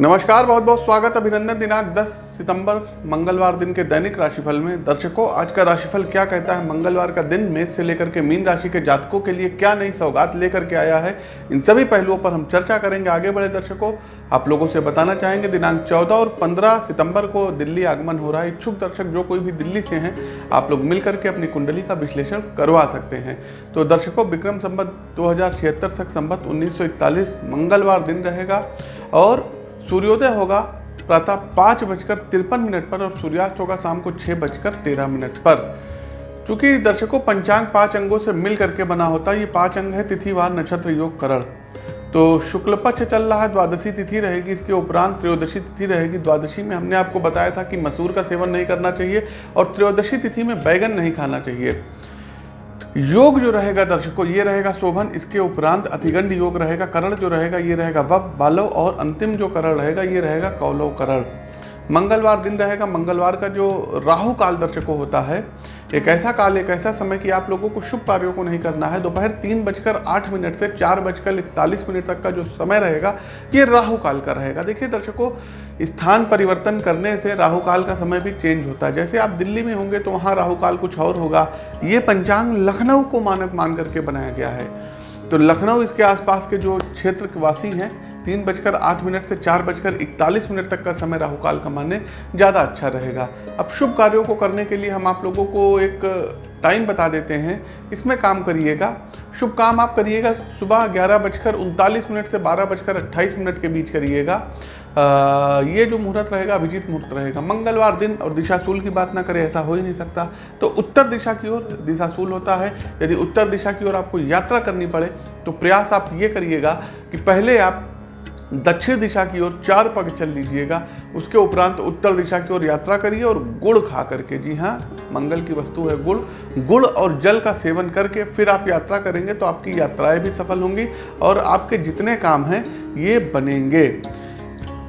नमस्कार, बहुत बहुत स्वागत, अभिनंदन दिनांक 10 सितंबर, मंगलवार दिन के दैनिक राशिफल में। दर्शकों, आज का राशिफल क्या कहता है? मंगलवार का दिन मेष से लेकर के मीन राशि के जातकों के लिए क्या नई सौगात लेकर के आया है? इन सभी पहलुओं पर हम चर्चा करेंगे आगे बढ़े दर्शकों। आप लोगों से बताना चाहेंगे, दिनांक 14 और 15 सितंबर को दिल्ली आगमन हो रहा है। इच्छुक दर्शक जो कोई भी दिल्ली से हैं, आप लोग मिल करके अपनी कुंडली का विश्लेषण करवा सकते हैं। तो दर्शकों, विक्रम संबत दो हज़ार संबत उन्नीस मंगलवार दिन रहेगा और सूर्योदय होगा, प्रातः पाँच बजकर तिरपन मिनट पर और सूर्यास्त होगा शाम को छः बजकर तेरह मिनट पर। चूँकि दर्शकों पंचांग पाँच अंगों से मिल करके बना होता है, ये पाँच अंग है तिथिवार नक्षत्र, योग, करण। तो शुक्ल पक्ष चल रहा है, द्वादशी तिथि रहेगी, इसके उपरांत त्रयोदशी तिथि रहेगी। द्वादशी में हमने आपको बताया था कि मसूर का सेवन नहीं करना चाहिए और त्रयोदशी तिथि में बैगन नहीं खाना चाहिए। योग जो रहेगा, दर्शकों ये रहेगा शोभन, इसके उपरांत अतिगंड योग रहेगा, करण जो रहेगा, ये रहेगा वब, बालव और अंतिम जो करण रहेगा, ये रहेगा कौलव करण। मंगलवार दिन रहेगा। मंगलवार का जो राहु काल दर्शकों होता है, एक ऐसा काल, एक ऐसा समय कि आप लोगों को शुभ कार्यों को नहीं करना है। दोपहर तीन बजकर आठ मिनट से चार बजकर इकतालीस मिनट तक का जो समय रहेगा, ये राहु काल का रहेगा। देखिए दर्शकों, स्थान परिवर्तन करने से राहु काल का समय भी चेंज होता है। जैसे आप दिल्ली में होंगे तो वहाँ राहु काल कुछ और होगा। ये पंचांग लखनऊ को मानक मान करके बनाया गया है। तो लखनऊ, इसके आसपास के जो क्षेत्र वासी हैं तीन बजकर आठ मिनट से चार बजकर इकतालीस मिनट तक का समय राहु काल का माने ज़्यादा अच्छा रहेगा। अब शुभ कार्यों को करने के लिए हम आप लोगों को एक टाइम बता देते हैं। इसमें काम करिएगा। शुभ काम आप करिएगा। सुबह ग्यारह बजकर उनतालीस मिनट से बारह बजकर अट्ठाईस मिनट के बीच करिएगा। ये जो मुहूर्त रहेगा, अभिजीत मुहूर्त रहेगा। मंगलवार दिन और दिशाशूल की बात ना करें, ऐसा हो ही नहीं सकता। तो उत्तर दिशा की ओर दिशाशूल होता है। यदि उत्तर दिशा की ओर आपको यात्रा करनी पड़े तो प्रयास आप ये करिएगा कि पहले आप दक्षिण दिशा की ओर चार पग चल लीजिएगा। उसके उपरांत उत्तर दिशा की ओर यात्रा करिए और गुड़ खा करके, जी हाँ मंगल की वस्तु है गुड़। गुड़ और जल का सेवन करके फिर आप यात्रा करेंगे तो आपकी यात्राएँ भी सफल होंगी और आपके जितने काम हैं, ये बनेंगे।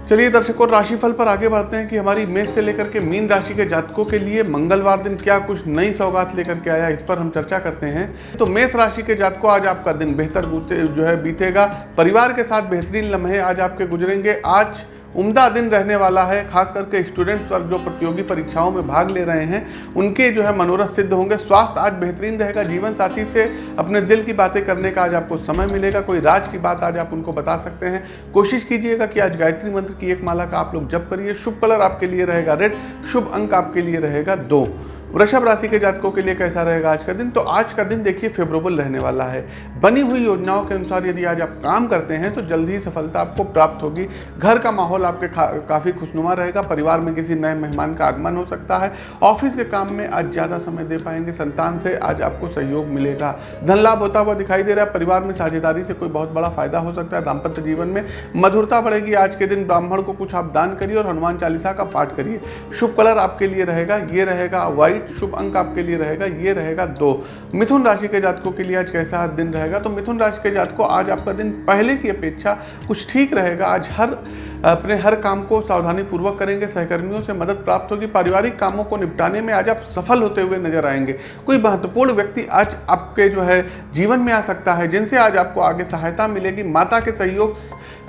चलिए दर्शकों, राशिफल पर आगे बढ़ते हैं कि हमारी मेष से लेकर के मीन राशि के जातकों के लिए मंगलवार दिन क्या कुछ नई सौगात लेकर के आया इस पर हम चर्चा करते हैं। तो मेष राशि के जातकों, आज आपका दिन बेहतर जो है बीतेगा। परिवार के साथ बेहतरीन लम्हे आज आपके गुजरेंगे। आज उम्दा दिन रहने वाला है, खास करके स्टूडेंट्स वर्ग जो प्रतियोगी परीक्षाओं में भाग ले रहे हैं, उनके जो है मनोरथ सिद्ध होंगे। स्वास्थ्य आज बेहतरीन रहेगा। जीवन साथी से अपने दिल की बातें करने का आज आपको समय मिलेगा। कोई राज की बात आज आप उनको बता सकते हैं। कोशिश कीजिएगा कि आज गायत्री मंत्र की एक माला का आप लोग जब करिए। शुभ कलर आपके लिए रहेगा, रेड। शुभ अंक आपके लिए रहेगा दो। वृषभ राशि के जातकों के लिए कैसा रहेगा आज का दिन? तो आज का दिन देखिए फेवरेबल रहने वाला है। बनी हुई योजनाओं के अनुसार यदि आज आप काम करते हैं तो जल्दी ही सफलता आपको प्राप्त होगी। घर का माहौल आपके काफ़ी खुशनुमा रहेगा। परिवार में किसी नए मेहमान का आगमन हो सकता है। ऑफ़िस के काम में आज ज़्यादा समय दे पाएँगे। संतान से आज आपको सहयोग मिलेगा। धन लाभ होता हुआ दिखाई दे रहा है। परिवार में साझेदारी से कोई बहुत बड़ा फ़ायदा हो सकता है। दाम्पत्य जीवन में मधुरता बढ़ेगी। आज के दिन ब्राह्मण को कुछ आप दान करिए और हनुमान चालीसा का पाठ करिए। शुभ कलर आपके लिए रहेगा। ये रहेगा व्हाइट। राइट शुभ अंक आपके लिए रहेगा, ये रहेगा दो। मिथुन राशि के जातकों के लिए आज कैसा दिन रहेगा? तो मिथुन राशि के जातकों, आज आपका दिन पहले की अपेक्षा कुछ ठीक रहेगा। आज हर, अपने हर काम को सावधानी पूर्वक करेंगे, सहकर्मियों से मदद प्राप्त होगी, पारिवारिक कामों को निपटाने में आज आप सफल होते हुए नज़र आएँगे। कोई महत्वपूर्ण व्यक्ति आज आपके जो है, जीवन में आ सकता है, जिनसे आज आपको आगे सहायता मिलेगी। माता के सहयोग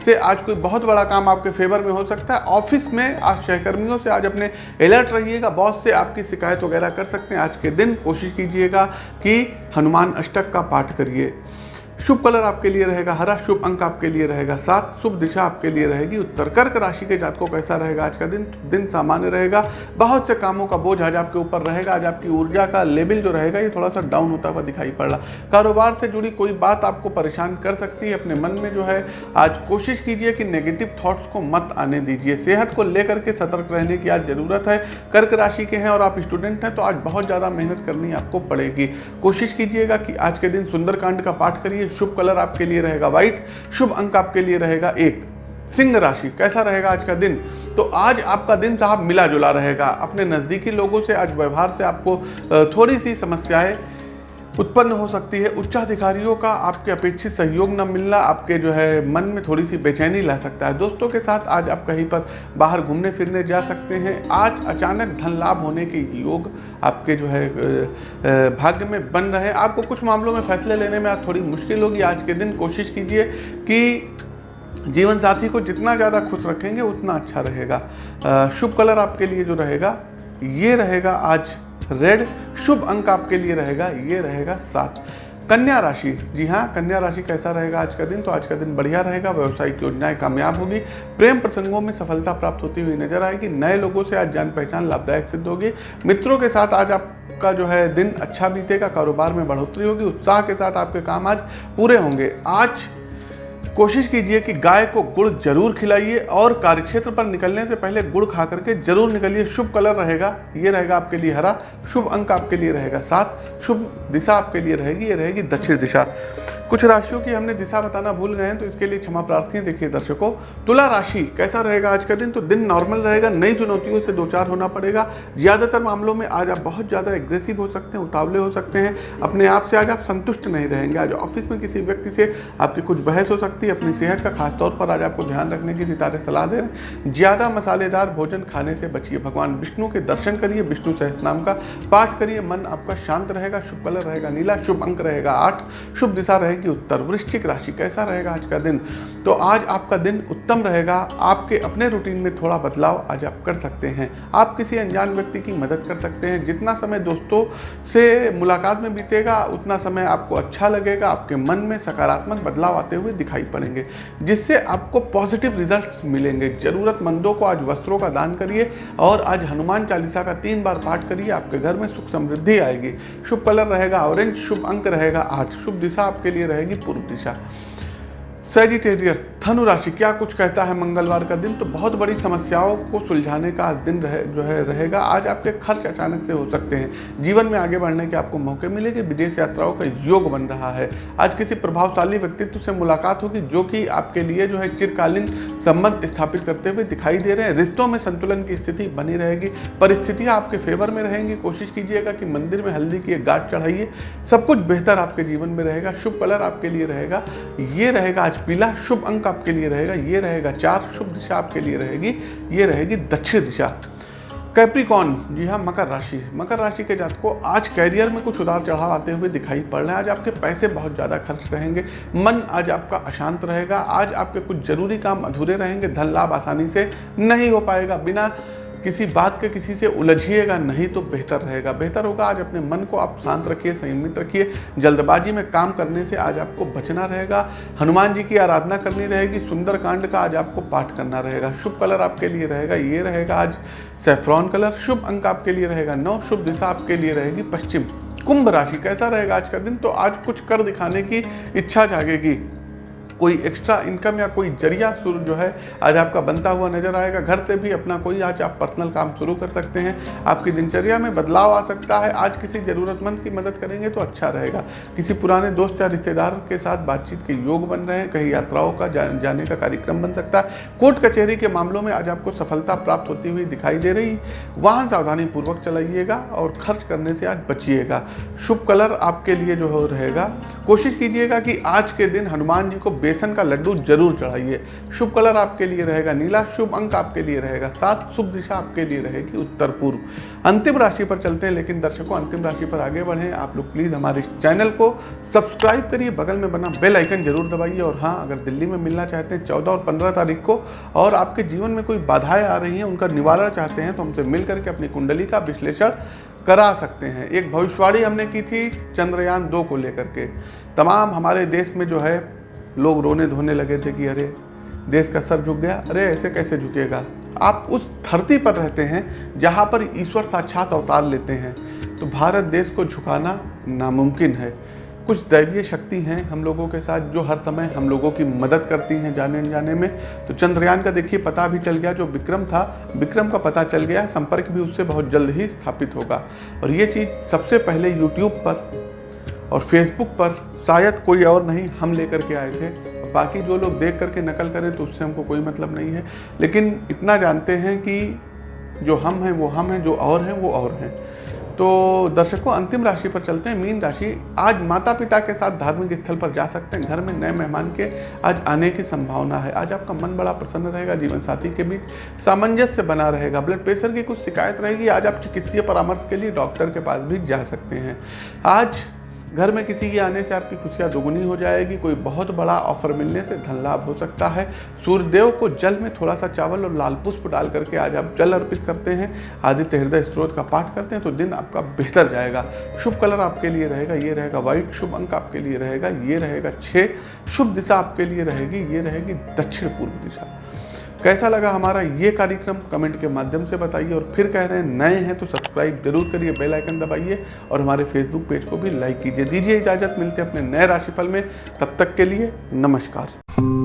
से आज कोई बहुत बड़ा काम आपके फेवर में हो सकता है। ऑफ़िस में आज सहकर्मियों से आज अपने अलर्ट रहिएगा बॉस से आपकी शिकायत वगैरह कर सकते हैं। आज के दिन कोशिश कीजिएगा कि हनुमान अष्टक का पाठ करिए। शुभ कलर आपके लिए रहेगा, हरा शुभ अंक आपके लिए रहेगा, सात शुभ दिशा आपके लिए रहेगी, उत्तर कर्क राशि के जातकों कैसा रहेगा, आज का दिन दिन सामान्य रहेगा, बहुत से कामों का बोझ आज आपके ऊपर रहेगा, आज आपकी ऊर्जा का लेवल जो रहेगा, ये थोड़ा सा डाउन होता हुआ दिखाई पड़ रहा। कारोबार से जुड़ी कोई बात आपको परेशान कर सकती है, अपने मन में जो है, आज कोशिश कीजिए कि नेगेटिव थॉट्स को मत आने दीजिए। सेहत को लेकर के सतर्क रहने की आज ज़रूरत है, कर्क राशि के हैं और आप स्टूडेंट हैं तो आज बहुत ज़्यादा मेहनत करनी आपको पड़ेगी। कोशिश कीजिएगा कि आज के दिन सुंदरकांड का पाठ करिए शुभ कलर आपके लिए रहेगा व्हाइट, शुभ अंक आपके लिए रहेगा एक। सिंह राशि, कैसा रहेगा आज का दिन? तो आज आपका दिन साहब मिला जुला रहेगा। अपने नज़दीकी लोगों से, आज व्यवहार से आपको थोड़ी सी समस्याएँ उत्पन्न हो सकती है। उच्चाधिकारियों का आपके अपेक्षित सहयोग न मिलना आपके जो है मन में थोड़ी सी बेचैनी ला सकता है। दोस्तों के साथ आज आप कहीं पर बाहर घूमने फिरने जा सकते हैं। आज अचानक धन लाभ होने के योग आपके जो है भाग्य में बन रहे हैं। आपको कुछ मामलों में फैसले लेने में आज थोड़ी मुश्किल होगी। आज के दिन कोशिश कीजिए कि जीवन साथी को जितना ज़्यादा खुश रखेंगे, उतना अच्छा रहेगा। शुभ कलर आपके लिए जो रहेगा, ये रहेगा आज रेड शुभ अंक आपके लिए रहेगा, ये रहेगा सात। कन्या राशि, जी हाँ कन्या राशि कैसा रहेगा आज का दिन? तो आज का दिन बढ़िया रहेगा, व्यवसायिक योजनाएँ कामयाब होगी, प्रेम प्रसंगों में सफलता प्राप्त होती हुई नज़र आएगी, नए लोगों से आज जान पहचान लाभदायक सिद्ध होगी, मित्रों के साथ आज आपका जो है दिन अच्छा बीतेगा, कारोबार में बढ़ोतरी होगी, उत्साह के साथ आपके काम आज पूरे होंगे। आज कोशिश कीजिए कि गाय को गुड़ ज़रूर खिलाइए और कार्यक्षेत्र पर निकलने से पहले गुड़ खा करके ज़रूर निकलिए। शुभ कलर रहेगा, ये रहेगा आपके लिए हरा, शुभ अंक आपके लिए रहेगा सात, शुभ दिशा आपके लिए रहेगी, ये रहेगी दक्षिण दिशा। कुछ राशियों की हमने दिशा बताना भूल गए हैं तो इसके लिए क्षमा प्रार्थी। देखिए दर्शकों। तुला राशि कैसा रहेगा आज का दिन? तो दिन नॉर्मल रहेगा, नई चुनौतियों से दो चार होना पड़ेगा। ज़्यादातर मामलों में आज आप बहुत ज़्यादा एग्रेसिव हो सकते हैं, उतावले हो सकते हैं। अपने आप से आज आप संतुष्ट नहीं रहेंगे। आज ऑफ़िस में किसी व्यक्ति से आपकी कुछ बहस हो सकती है, अपनी सेहत का खासतौर पर आज आपको ध्यान रखने की सितारे सलाह दे रहे हैं। ज़्यादा मसालेदार भोजन खाने से बचिए। भगवान विष्णु के दर्शन करिए, विष्णु नाम का पाठ करिए। मन आपका शांत रहेगा, शुभ कलर रहेगा, नीला, शुभ अंक रहेगा आठ। शुभ दिशा रहेगी उत्तर वृश्चिक राशि कैसा रहेगा आज का दिन? तो आज आपका दिन उत्तम रहेगा। आपके अपने रूटीन में थोड़ा बदलाव आज आप कर सकते हैं। आप किसी अनजान व्यक्ति की मदद कर सकते हैं। जितना समय दोस्तों से मुलाकात में बीतेगा, उतना समय आपको अच्छा लगेगा। आपके मन में सकारात्मक बदलाव आते हुए दिखाई पड़ेंगे, जिससे आपको पॉजिटिव रिज़ल्ट मिलेंगे। ज़रूरतमंदों को आज वस्त्रों का दान करिए और आज हनुमान चालीसा का तीन बार पाठ करिए। आपके घर में सुख समृद्धि आएगी। शुभ कलर रहेगा, ऑरेंज शुभ अंक रहेगा। आठ शुभ दिशा आपके लिए रहेगी पूर्व दिशा। सेजिटेरियस धनु राशि क्या कुछ कहता है मंगलवार का दिन? तो बहुत बड़ी समस्याओं को सुलझाने का आज दिन रहे, जो है, रहेगा। आज आपके खर्च अचानक से हो सकते हैं। जीवन में आगे बढ़ने के आपको मौके मिलेंगे। विदेश यात्राओं का योग बन रहा है। आज किसी प्रभावशाली व्यक्तित्व से मुलाकात होगी, जो कि आपके लिए, जो है, चिरकालीन संबंध स्थापित करते हुए दिखाई दे रहे हैं। रिश्तों में संतुलन की स्थिति बनी रहेगी। परिस्थितियाँ आपके फेवर में रहेंगी। कोशिश कीजिएगा कि मंदिर में हल्दी की एक गांठ चढ़ाइए। सब कुछ बेहतर आपके जीवन में रहेगा। शुभ कलर आपके लिए रहेगा। ये रहेगा आज पीला शुभ अंक आपके लिए रहेगा, ये रहेगा चार, शुभ दिशा आपके लिए रहेगी, ये रहेगी दक्षिण दिशा। कैप्रिकॉन जी हाँ मकर राशि। मकर राशि के जात को आज कैरियर में कुछ उतार चढ़ाव आते हुए दिखाई पड़ रहे हैं। आज आपके पैसे बहुत ज़्यादा खर्च रहेंगे मन आज आपका अशांत रहेगा, आज आपके कुछ ज़रूरी काम अधूरे रहेंगे, धन लाभ आसानी से नहीं हो पाएगा। बिना किसी बात के किसी से उलझिएगा नहीं तो बेहतर रहेगा। बेहतर होगा आज अपने मन को आप शांत रखिए, संयमित रखिए। जल्दबाजी में काम करने से आज आपको बचना रहेगा। हनुमान जी की आराधना करनी रहेगी। सुंदर कांड का आज आपको पाठ करना रहेगा। शुभ कलर आपके लिए रहेगा, ये रहेगा आज। सेफ्रॉन कलर, शुभ अंक आपके लिए रहेगा। नौ शुभ दिशा आपके लिए रहेगी। पश्चिम कुंभ राशि, कैसा रहेगा आज का दिन? तो आज कुछ कर दिखाने की इच्छा जागेगी। कोई एक्स्ट्रा इनकम या कोई ज़रिया शुरू जो है आज आपका बनता हुआ नज़र आएगा। घर से भी अपना कोई आज आप पर्सनल काम शुरू कर सकते हैं। आपकी दिनचर्या में बदलाव आ सकता है। आज किसी ज़रूरतमंद की मदद करेंगे तो अच्छा रहेगा। किसी पुराने दोस्त या रिश्तेदार के साथ बातचीत के योग बन रहे हैं। कहीं यात्राओं का जा, जाने का कार्यक्रम बन सकता है। कोर्ट कचहरी के मामलों में आज आपको सफलता प्राप्त होती हुई दिखाई दे रही। वाहन सावधानी पूर्वक चलाइएगा और खर्च करने से आज बचिएगा। शुभ कलर आपके लिए जो रहेगा। कोशिश कीजिएगा कि आज के दिन हनुमान जी को बेसन का लड्डू ज़रूर चढ़ाइए। शुभ कलर आपके लिए रहेगा नीला, शुभ अंक आपके लिए रहेगा सात, शुभ दिशा आपके लिए रहेगी उत्तर पूर्व। अंतिम राशि पर चलते हैं, लेकिन दर्शकों, अंतिम राशि पर आगे बढ़ें। आप लोग प्लीज़ हमारे चैनल को सब्सक्राइब करिए, बगल में बना बेल आइकन ज़रूर दबाइए। और हाँ अगर दिल्ली में मिलना चाहते हैं चौदह और पंद्रह तारीख को, और आपके जीवन में कोई बाधाएँ आ रही हैं, उनका निवारण चाहते हैं तो हमसे मिल करके अपनी कुंडली का विश्लेषण करा सकते हैं। एक भविष्यवाणी हमने की थी चंद्रयान दो को लेकर के। तमाम हमारे देश में जो है लोग रोने धोने लगे थे कि अरे, देश का सर झुक गया। अरे, ऐसे कैसे झुकेगा? आप उस धरती पर रहते हैं जहाँ पर ईश्वर साक्षात अवतार लेते हैं। तो भारत देश को झुकाना नामुमकिन है। कुछ दैवीय शक्ति हैं हम लोगों के साथ जो हर समय हम लोगों की मदद करती हैं जाने जाने में। तो चंद्रयान का देखिए पता भी चल गया, जो विक्रम था, विक्रम का पता चल गया, संपर्क भी उससे बहुत जल्द ही स्थापित होगा। और ये चीज़ सबसे पहले यूट्यूब पर और फेसबुक पर शायद कोई और नहीं हम लेकर के आए थे। बाकी जो लोग देख करके नकल करें तो उससे हमको कोई मतलब नहीं है। लेकिन इतना जानते हैं कि जो हम हैं, वो हम हैं, जो और हैं, वो और हैं। तो दर्शकों, अंतिम राशि पर चलते हैं। मीन राशि, आज माता पिता के साथ धार्मिक स्थल पर जा सकते हैं, घर में नए मेहमान के आज आने की संभावना है। आज आपका मन बड़ा प्रसन्न रहेगा जीवन साथी के बीच सामंजस्य बना रहेगा, ब्लड प्रेशर की कुछ शिकायत रहेगी। आज आप चिकित्सीय परामर्श के लिए डॉक्टर के पास भी जा सकते हैं। आज घर में किसी के आने से आपकी खुशियाँ दोगुनी हो जाएगी, कोई बहुत बड़ा ऑफ़र मिलने से धन लाभ हो सकता है। सूर्यदेव को जल में थोड़ा सा चावल और लाल पुष्प डाल करके आज आप जल अर्पित करते हैं, आदित्य हृदय स्त्रोत का पाठ करते हैं तो दिन आपका बेहतर जाएगा। शुभ कलर आपके लिए रहेगा, ये रहेगा व्हाइट शुभ अंक आपके लिए रहेगा, ये रहेगा छः शुभ दिशा आपके लिए रहेगी, ये रहेगी दक्षिण पूर्व दिशा। कैसा लगा हमारा ये कार्यक्रम? कमेंट के माध्यम से बताइए और फिर कह रहे हैं, नए हैं तो सब्सक्राइब ज़रूर करिए, बेल आइकन दबाइए और हमारे फेसबुक पेज को भी लाइक कीजिए। दीजिए इजाज़त, मिलते हैं अपने नए राशिफल में। तब तक के लिए नमस्कार।